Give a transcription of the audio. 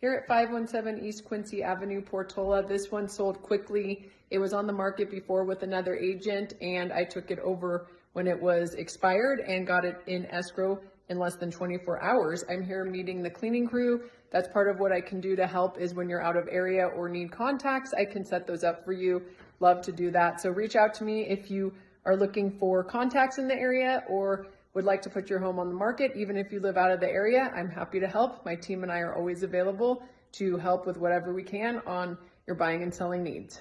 Here at 517 East Quincy Avenue, Portola, this one sold quickly. It was on the market before with another agent and I took it over when it was expired and got it in escrow in less than 24 hours. I'm here meeting the cleaning crew. That's part of what I can do to help is when you're out of area or need contacts, I can set those up for you. Love to do that. So reach out to me if you are looking for contacts in the area or would like to put your home on the market, even if you live out of the area, I'm happy to help. My team and I are always available to help with whatever we can on your buying and selling needs.